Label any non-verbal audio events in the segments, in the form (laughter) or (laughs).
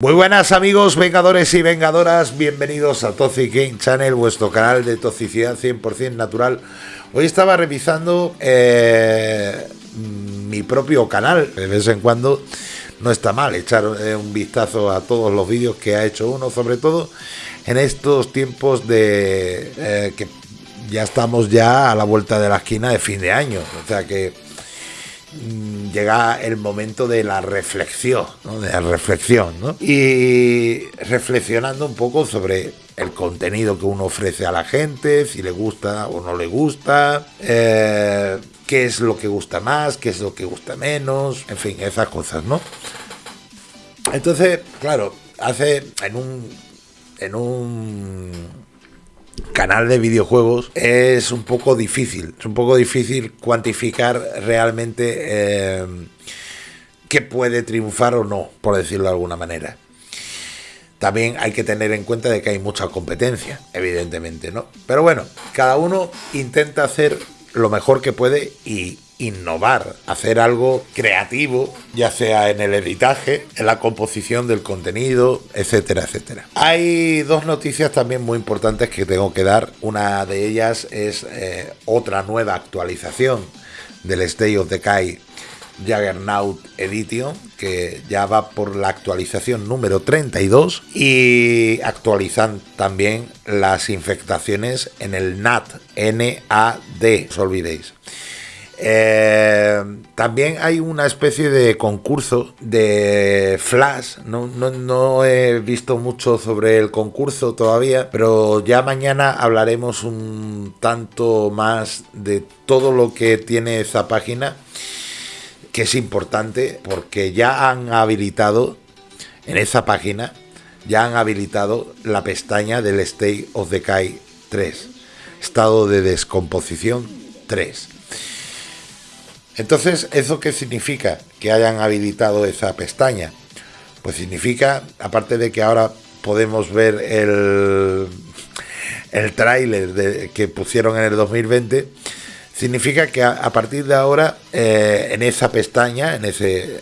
Muy buenas amigos, vengadores y vengadoras, bienvenidos a Toxic Game Channel, vuestro canal de toxicidad 100% natural. Hoy estaba revisando eh, mi propio canal, de vez en cuando no está mal echar eh, un vistazo a todos los vídeos que ha hecho uno, sobre todo en estos tiempos de eh, que ya estamos ya a la vuelta de la esquina de fin de año, o sea que Mm, llega el momento de la reflexión, de la reflexión, y reflexionando un poco sobre el contenido que uno ofrece a la gente, si le gusta o no le gusta, eh, qué es lo que gusta más, qué es lo que gusta menos, en fin, esas cosas, ¿no? Entonces, claro, hace en un en un canal de videojuegos es un poco difícil, es un poco difícil cuantificar realmente eh, qué puede triunfar o no, por decirlo de alguna manera. También hay que tener en cuenta de que hay mucha competencia, evidentemente, ¿no? Pero bueno, cada uno intenta hacer lo mejor que puede y innovar, hacer algo creativo, ya sea en el editaje, en la composición del contenido, etcétera, etcétera. Hay dos noticias también muy importantes que tengo que dar. Una de ellas es eh, otra nueva actualización del State of Decay Juggernaut Edition, que ya va por la actualización número 32 y actualizan también las infectaciones en el NAT, NAD, os olvidéis. Eh, también hay una especie de concurso de Flash. No, he visto mucho sobre el concurso todavía, pero ya mañana hablaremos un tanto más de todo lo que tiene esa página, que es importante porque ya han habilitado en esa página, ya han habilitado la pestaña del State of Decay 3, estado de descomposición 3 entonces, ¿eso qué significa? Que hayan habilitado esa pestaña. Pues significa, aparte de que ahora podemos ver el, el tráiler que pusieron en el 2020, significa que a, partir de ahora, eh, en esa pestaña, en ese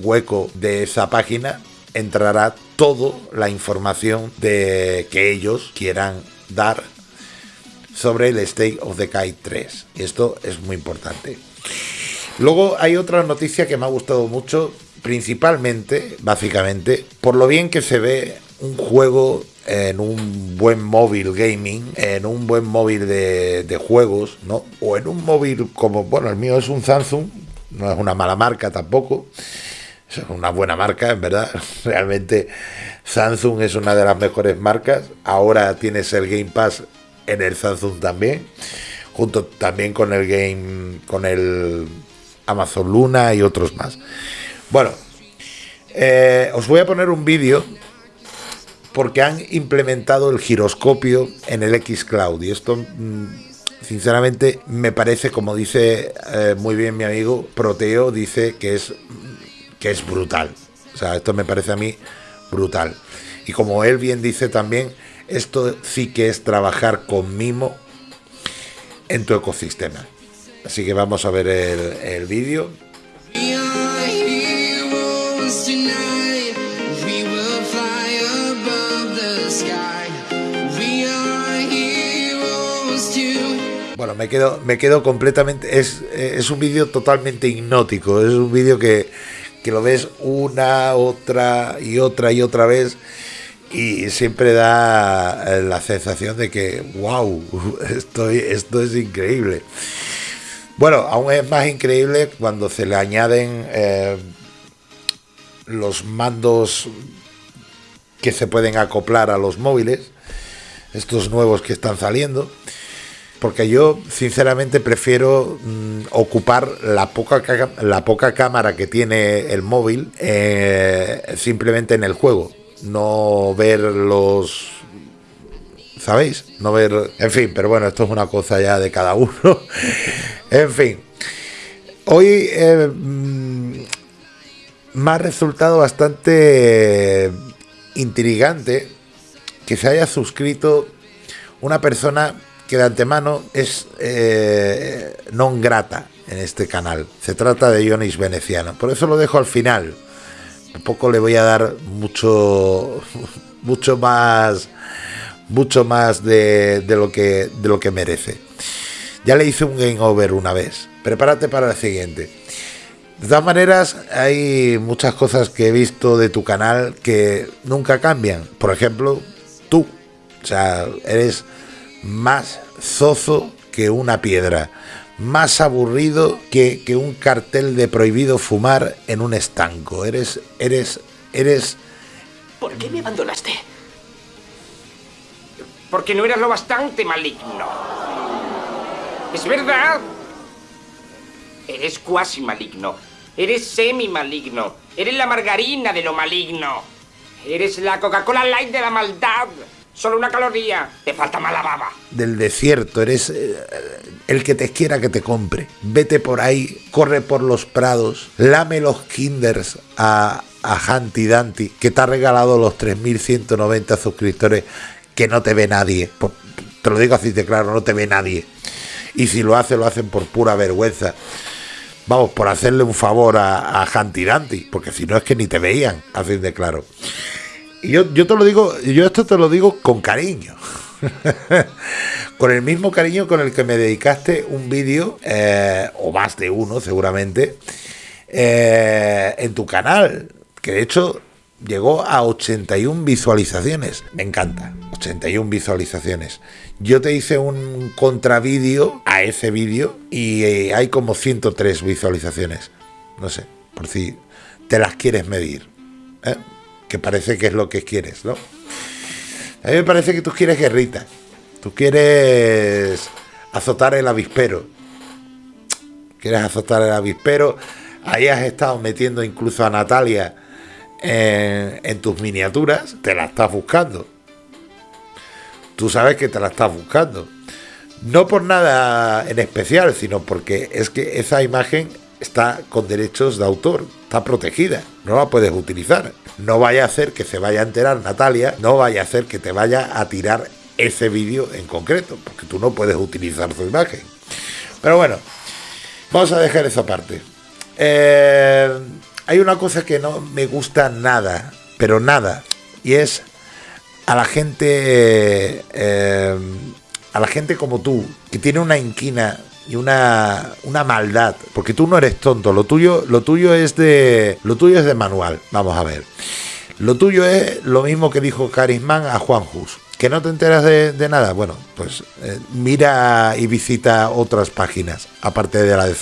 hueco de esa página, entrará toda la información de que ellos quieran dar sobre el State of Decay 3. Y esto es muy importante. Luego hay otra noticia que me ha gustado mucho, principalmente, básicamente, por lo bien que se ve un juego en un buen móvil gaming, en un buen móvil de, juegos, ¿no? O en un móvil como, bueno, el mío es un Samsung, no es una mala marca tampoco, es una buena marca, en verdad. (laughs) Realmente Samsung es una de las mejores marcas. Ahora tienes el Game Pass en el Samsung también, junto también con el Game, con el Amazon Luna y otros más. Bueno, eh, os voy a poner un vídeo porque han implementado el giroscopio en el X Cloud y esto mm, sinceramente me parece como dice eh, muy bien mi amigo Proteo dice que es que es brutal. O sea esto me parece a mí brutal. Y como él bien dice también esto sí que es trabajar con mimo en tu ecosistema Así que vamos a ver el, vídeo. Bueno, me quedo, me quedo completamente. Es, es un vídeo totalmente hipnótico. Es un vídeo que, que lo ves una, otra y otra y otra vez y siempre da la sensación de que, wow, (laughs) estoy, esto es increíble. Bueno, aún es más increíble cuando se le añaden eh, los mandos que se pueden acoplar a los móviles, estos nuevos que están saliendo, porque yo sinceramente prefiero mm, ocupar la poca, la poca cámara que tiene el móvil eh, simplemente en el juego, no ver los ¿sabéis? No ver, en fin, pero bueno, esto es una cosa ya de cada uno. (laughs) en fin, hoy eh, mm, me ha resultado bastante intrigante que se haya suscrito una persona que de antemano es eh, non grata en este canal. Se trata de Ionis Veneciano. Por eso lo dejo al final tampoco le voy a dar mucho, (laughs) mucho más, mucho más de, de, lo que, de lo que merece. Ya le hice un game over una vez. Prepárate para el siguiente. De todas maneras, hay muchas cosas que he visto de tu canal que nunca cambian. Por ejemplo, tú. O sea, eres más zozo que una piedra. Más aburrido que, que un cartel de prohibido fumar en un estanco. Eres, eres, eres... ¿Por qué me abandonaste? Porque no eras lo bastante maligno. Es verdad. Eres cuasi maligno. Eres semi maligno. Eres la margarina de lo maligno. Eres la Coca-Cola Light de la maldad. Solo una caloría. Te falta mala baba. Del desierto. Eres eh, el que te quiera que te compre. Vete por ahí. Corre por los prados. Lame los kinders a, a Hanti Danti. Que te ha regalado los 3.190 suscriptores. Que no te ve nadie. Te lo digo así de claro. No te ve nadie. Y si lo hace, lo hacen por pura vergüenza vamos, por hacerle un favor a, a Danti, porque si no es que ni te veían, así de claro. Y yo, yo te lo digo, yo esto te lo digo con cariño. (laughs) con el mismo cariño con el que me dedicaste un vídeo, eh, o más de uno seguramente, eh, en tu canal, que de hecho llegó a 81 visualizaciones. Me encanta, 81 visualizaciones. Yo te hice un contravídeo a ese vídeo y eh, hay como 103 visualizaciones. No sé, por si te las quieres medir. ¿eh? Que parece que es lo que quieres, ¿no? A mí me parece que tú quieres guerrita. Tú quieres azotar el avispero. Quieres azotar el avispero. Ahí has estado metiendo incluso a Natalia en, en tus miniaturas. Te la estás buscando tú sabes que te la estás buscando. No por nada en especial, sino porque es que esa imagen está con derechos de autor, está protegida, no la puedes utilizar. No vaya a hacer que se vaya a enterar Natalia, no vaya a hacer que te vaya a tirar ese vídeo en concreto, porque tú no puedes utilizar su imagen. Pero bueno, vamos a dejar esa parte. Eh, hay una cosa que no me gusta nada, pero nada, y es a la gente, eh, a la gente como tú, que tiene una inquina y una, una maldad, porque tú no eres tonto, lo tuyo, lo tuyo es de, lo tuyo es de manual, vamos a ver. Lo tuyo es lo mismo que dijo Carisman a Juan Jus. ¿Que no te enteras de, nada? Bueno, pues eh, mira y visita otras páginas, aparte de la de.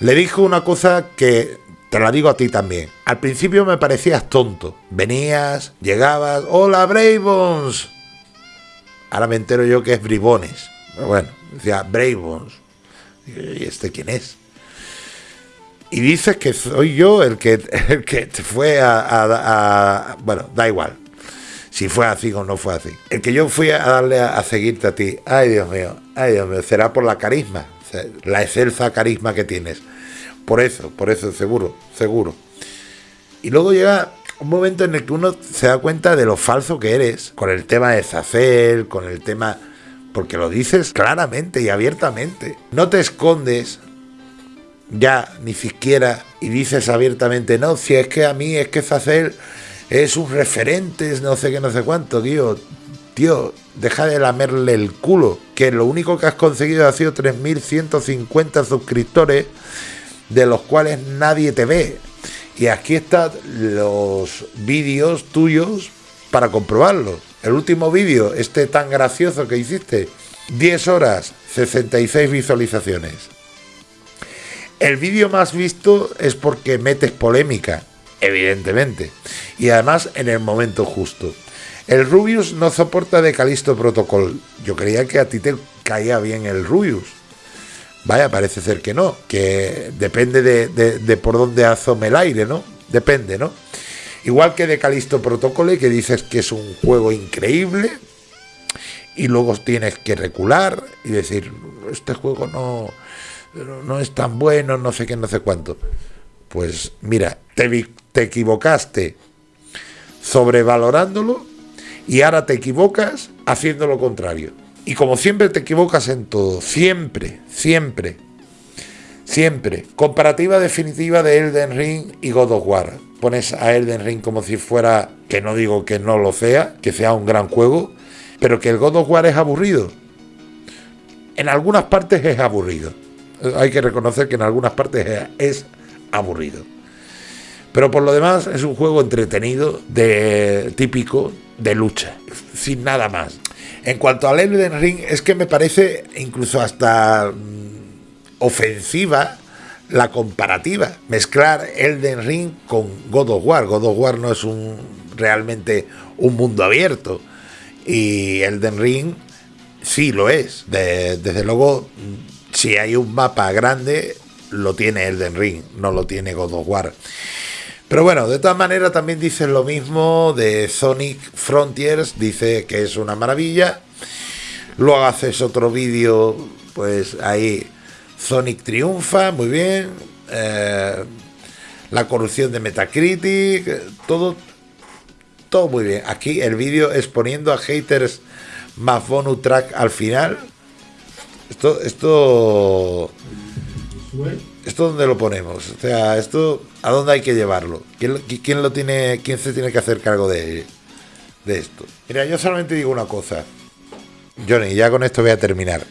Le dijo una cosa que te la digo a ti también. Al principio me parecías tonto. Venías, llegabas, hola Bravons. Ahora me entero yo que es Bribones. Pero bueno, decía Bravons. ¿Y este quién es? Y dices que soy yo el que, (laughs) el que te fue a, Bueno, da igual. Si fue así o no fue así. El que yo fui a darle a, a seguirte a ti. Ay, Dios mío. Ay, Dios mío. Será por la carisma. La excelsa carisma que tienes. Por eso, por eso, seguro, seguro. Y luego llega un momento en el que uno se da cuenta de lo falso que eres, con el tema de Zacel, con el tema... Porque lo dices claramente y abiertamente. No te escondes ya ni siquiera y dices abiertamente, no, si es que a mí es que Zacel es un referente, no sé qué, no sé cuánto, tío. Tío, deja de lamerle el culo, que lo único que has conseguido ha sido 3.150 suscriptores de los cuales nadie te ve. Y aquí están los vídeos tuyos para comprobarlo. El último vídeo, este tan gracioso que hiciste, 10 horas, 66 visualizaciones. El vídeo más visto es porque metes polémica, evidentemente, y además en el momento justo. El Rubius no soporta de Calisto Protocol. Yo creía que a ti te caía bien el Rubius. Vaya, parece ser que no, que depende de, por dónde asome el aire, ¿no? Depende, ¿no? Igual que de Calisto Protocole, que dices que es un juego increíble y luego tienes que recular y decir, este juego no, no es tan bueno, no sé qué, no sé cuánto. Pues mira, te, te equivocaste sobrevalorándolo y ahora te equivocas haciendo lo contrario. Y como siempre te equivocas en todo, siempre, siempre. Siempre. Comparativa definitiva de Elden Ring y God of War. Pones a Elden Ring como si fuera, que no digo que no lo sea, que sea un gran juego, pero que el God of War es aburrido. En algunas partes es aburrido. Hay que reconocer que en algunas partes es aburrido. Pero por lo demás es un juego entretenido, de típico de lucha, sin nada más. En cuanto al Elden Ring, es que me parece incluso hasta mm, ofensiva la comparativa. Mezclar Elden Ring con God of War. God of War no es un realmente un mundo abierto. Y Elden Ring sí lo es. desde luego, si hay un mapa grande, lo tiene Elden Ring, no lo tiene God of War. Pero bueno, de todas maneras también dicen lo mismo de Sonic Frontiers, dice que es una maravilla. Luego haces otro vídeo, pues ahí Sonic triunfa, muy bien. Eh, la corrupción de Metacritic, todo, todo muy bien. Aquí el vídeo exponiendo a haters más bonus track al final. Esto, esto ¿Esto dónde lo ponemos? O sea, ¿esto a dónde hay que llevarlo? ¿Quién, lo tiene, quién se tiene que hacer cargo de, esto? Mira, yo solamente digo una cosa. Johnny, ya con esto voy a terminar.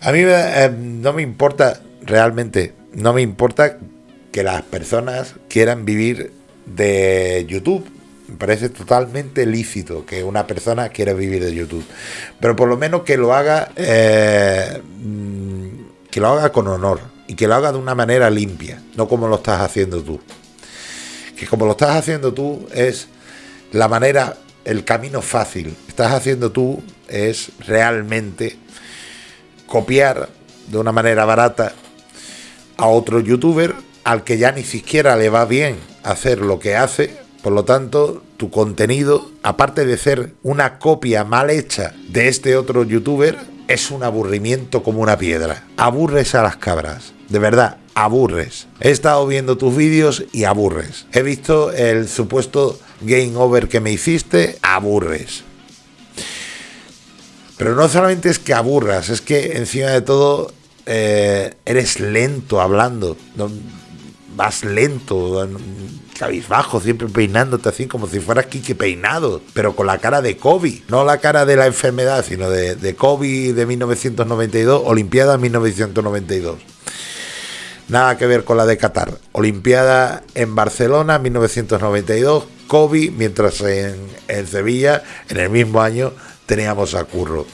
A mí eh, no me importa, realmente, no me importa que las personas quieran vivir de YouTube. Me parece totalmente lícito que una persona quiera vivir de YouTube. Pero por lo menos que lo haga, eh, mm, que lo haga con honor y que lo haga de una manera limpia, no como lo estás haciendo tú. Que como lo estás haciendo tú es la manera, el camino fácil. Estás haciendo tú es realmente copiar de una manera barata a otro youtuber al que ya ni siquiera le va bien hacer lo que hace. Por lo tanto, tu contenido, aparte de ser una copia mal hecha de este otro youtuber, es un aburrimiento como una piedra. Aburres a las cabras de verdad, aburres. He estado viendo tus vídeos y aburres. He visto el supuesto game over que me hiciste, aburres. Pero no solamente es que aburras, es que encima de todo eh, eres lento hablando. vas lento, cabizbajo, siempre peinándote así como si fueras Kike peinado, pero con la cara de Kobe, no la cara de la enfermedad, sino de, de Kobe de 1992, Olimpiada 1992. Nada que ver con la de Qatar. Olimpiada en Barcelona, 1992. Kobe, mientras en, Sevilla, en el mismo año, teníamos a Curro.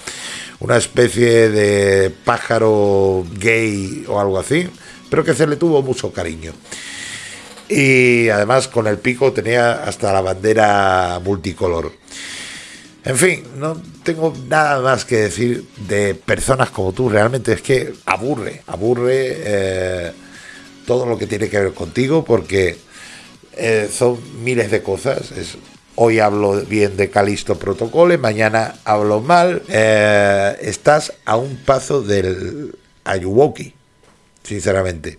Una especie de pájaro gay o algo así, pero que se le tuvo mucho cariño. Y además con el pico tenía hasta la bandera multicolor. En fin, no tengo nada más que decir de personas como tú. Realmente es que aburre, aburre. Eh, todo lo que tiene que ver contigo, porque eh, son miles de cosas. hoy hablo bien de Calisto Protocole, mañana hablo mal. Eh, estás a un paso del Ayuwoki, sinceramente.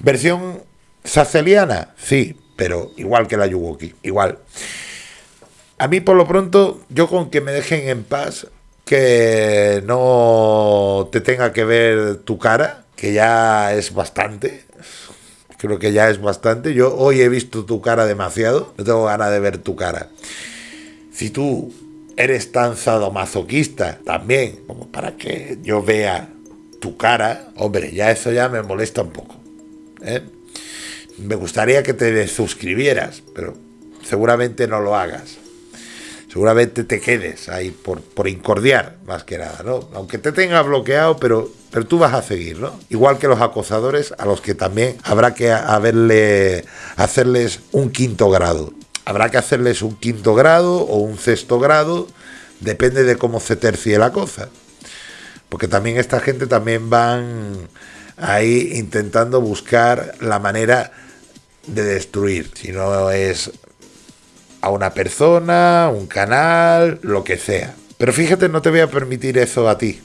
Versión saceliana, sí, pero igual que la Ayuwoki, igual. A mí por lo pronto, yo con que me dejen en paz, que no te tenga que ver tu cara, que ya es bastante. Creo que ya es bastante. Yo hoy he visto tu cara demasiado. No tengo ganas de ver tu cara. Si tú eres tan sadomasoquista también, como para que yo vea tu cara, hombre, ya eso ya me molesta un poco. ¿eh? Me gustaría que te suscribieras, pero seguramente no lo hagas. Seguramente te quedes ahí por, por incordiar, más que nada, ¿no? Aunque te tenga bloqueado, pero pero tú vas a seguir, ¿no? Igual que los acosadores a los que también habrá que haberle, hacerles un quinto grado. Habrá que hacerles un quinto grado o un sexto grado, depende de cómo se tercie la cosa. Porque también esta gente también van ahí intentando buscar la manera de destruir. Si no es a una persona, un canal, lo que sea. Pero fíjate, no te voy a permitir eso a ti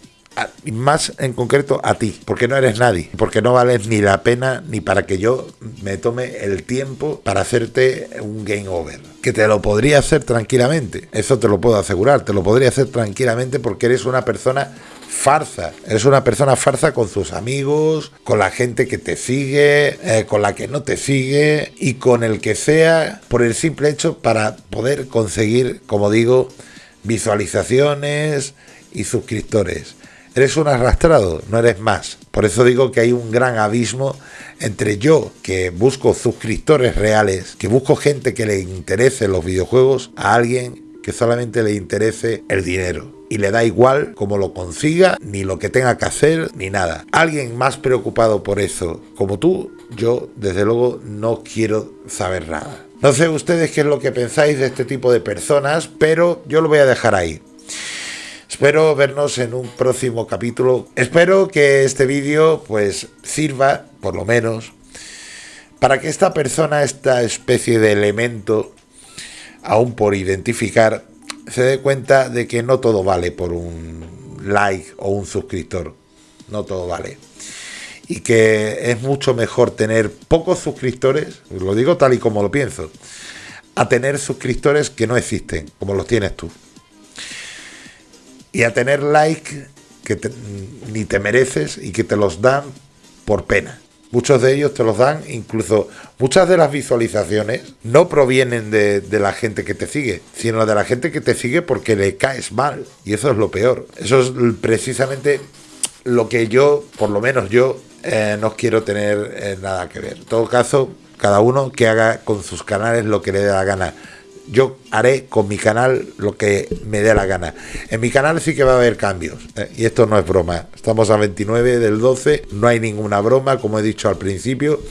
más en concreto a ti, porque no eres nadie, porque no vales ni la pena ni para que yo me tome el tiempo para hacerte un game over. Que te lo podría hacer tranquilamente, eso te lo puedo asegurar, te lo podría hacer tranquilamente porque eres una persona farsa. Eres una persona farsa con tus amigos, con la gente que te sigue, eh, con la que no te sigue y con el que sea por el simple hecho para poder conseguir, como digo, visualizaciones y suscriptores. Eres un arrastrado, no eres más. Por eso digo que hay un gran abismo entre yo, que busco suscriptores reales, que busco gente que le interese los videojuegos, a alguien que solamente le interese el dinero. Y le da igual cómo lo consiga, ni lo que tenga que hacer, ni nada. Alguien más preocupado por eso como tú, yo desde luego no quiero saber nada. No sé ustedes qué es lo que pensáis de este tipo de personas, pero yo lo voy a dejar ahí. Espero vernos en un próximo capítulo. Espero que este vídeo pues sirva, por lo menos, para que esta persona, esta especie de elemento, aún por identificar, se dé cuenta de que no todo vale por un like o un suscriptor. No todo vale. Y que es mucho mejor tener pocos suscriptores, lo digo tal y como lo pienso, a tener suscriptores que no existen, como los tienes tú y a tener like que ni te mereces y que te los dan por pena. Muchos de ellos te los dan, incluso muchas de las visualizaciones no provienen de, la gente que te sigue, sino de la gente que te sigue porque le caes mal. Y eso es lo peor. Eso es precisamente lo que yo, por lo menos yo, eh, no quiero tener eh, nada que ver. En todo caso, cada uno que haga con sus canales lo que le dé la gana yo haré con mi canal lo que me dé la gana. En mi canal sí que va a haber cambios. ¿eh? Y esto no es broma. Estamos a 29 del 12. No hay ninguna broma, como he dicho al principio.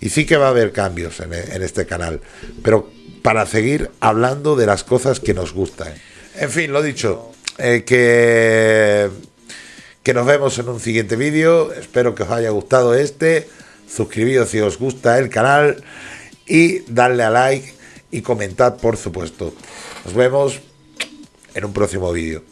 Y sí que va a haber cambios en, este canal. Pero para seguir hablando de las cosas que nos gustan. En fin, lo dicho. Eh, que, que nos vemos en un siguiente vídeo. Espero que os haya gustado este. Suscribíos si os gusta el canal. Y darle a like y comentad, por supuesto. Nos vemos en un próximo vídeo.